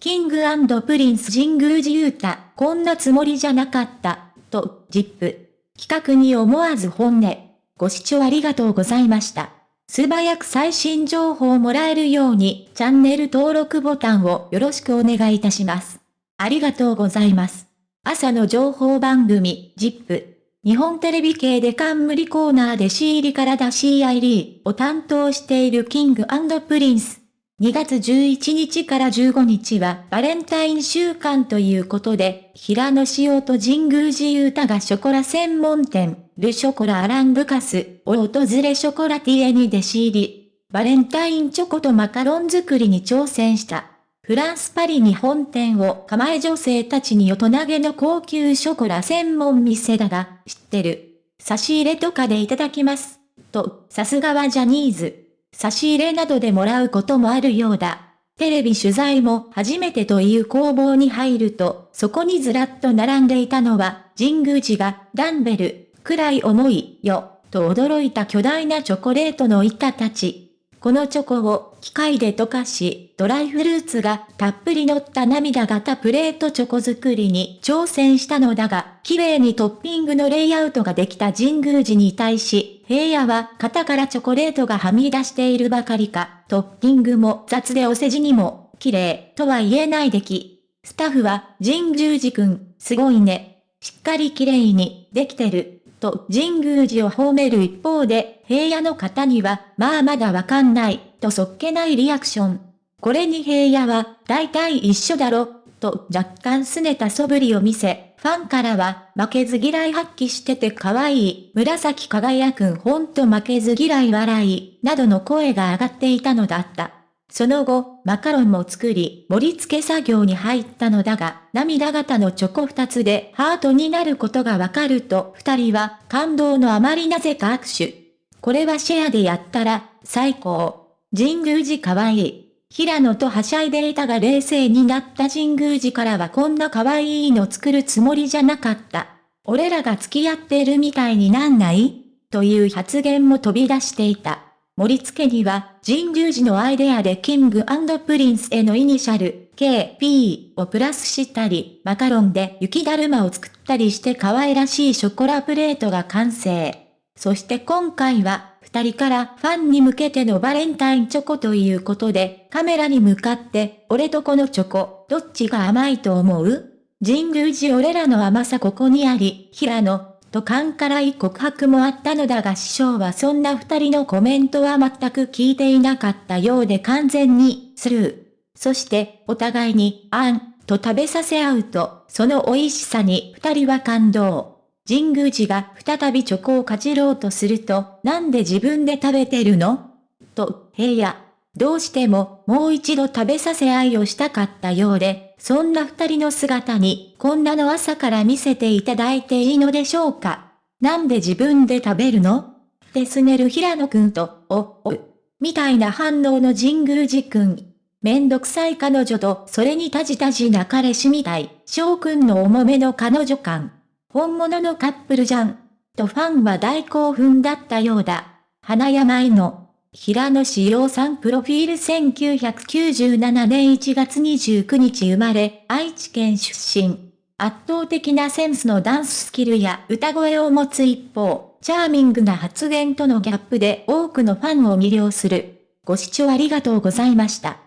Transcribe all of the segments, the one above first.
キングプリンス神宮寺勇太、こんなつもりじゃなかった、と、ジップ。企画に思わず本音。ご視聴ありがとうございました。素早く最新情報をもらえるように、チャンネル登録ボタンをよろしくお願いいたします。ありがとうございます。朝の情報番組、ジップ。日本テレビ系で冠コーナーで C 入りから出 CID を担当しているキングプリンス。2月11日から15日はバレンタイン週間ということで、平野紫耀と神宮寺勇太がショコラ専門店、ルショコラアランブカスを訪れショコラティエに弟子入り、バレンタインチョコとマカロン作りに挑戦した。フランスパリに本店を構え女性たちに大人げの高級ショコラ専門店だが、知ってる。差し入れとかでいただきます。と、さすがはジャニーズ。差し入れなどでもらうこともあるようだ。テレビ取材も初めてという工房に入ると、そこにずらっと並んでいたのは、神宮寺が、ダンベル、くらい重いよ、と驚いた巨大なチョコレートの板たち。このチョコを機械で溶かし、ドライフルーツがたっぷり乗った涙型プレートチョコ作りに挑戦したのだが、綺麗にトッピングのレイアウトができた神宮寺に対し、平野は型からチョコレートがはみ出しているばかりか、トッピングも雑でお世辞にも、綺麗とは言えない出来。スタッフは、神宮寺くん、すごいね。しっかり綺麗に、できてる。と神宮寺を褒める一方で、平野の方には、まあまだわかんない、とそっけないリアクション。これに平野は、大体一緒だろ、と若干拗ねた素振りを見せ、ファンからは、負けず嫌い発揮してて可愛い、紫輝くんほんと負けず嫌い笑い、などの声が上がっていたのだった。その後、マカロンも作り、盛り付け作業に入ったのだが、涙型のチョコ二つでハートになることがわかると、二人は感動のあまりなぜか握手。これはシェアでやったら、最高。神宮寺かわいい。平野とはしゃいでいたが冷静になった神宮寺からはこんな可愛いの作るつもりじゃなかった。俺らが付き合ってるみたいになんないという発言も飛び出していた。盛り付けには、神宮寺のアイデアで King & Prince へのイニシャル、KP をプラスしたり、マカロンで雪だるまを作ったりして可愛らしいショコラプレートが完成。そして今回は、二人からファンに向けてのバレンタインチョコということで、カメラに向かって、俺とこのチョコ、どっちが甘いと思う？神宮寺俺らの甘さここにあり、平野、と勘からい告白もあったのだが師匠はそんな二人のコメントは全く聞いていなかったようで完全にスルー。そしてお互いにあんと食べさせ合うと、その美味しさに二人は感動。神宮寺が再びチョコをかじろうとすると、なんで自分で食べてるの？と、平野。どうしてももう一度食べさせ合いをしたかったようで、そんな二人の姿に、こんなの朝から見せていただいていいのでしょうか？なんで自分で食べるの？ってすねる平野くんと、お、お、みたいな反応の神宮寺くん。めんどくさい彼女と、それにたじたじな彼氏みたい、翔くんの重めの彼女感。本物のカップルじゃん。とファンは大興奮だったようだ。花山井の平野志陽さんプロフィール1997年1月29日生まれ、愛知県出身。圧倒的なセンスのダンススキルや歌声を持つ一方、チャーミングな発言とのギャップで多くのファンを魅了する。ご視聴ありがとうございました。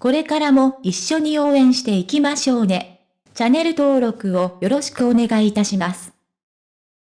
これからも一緒に応援していきましょうね。チャンネル登録をよろしくお願いいたします。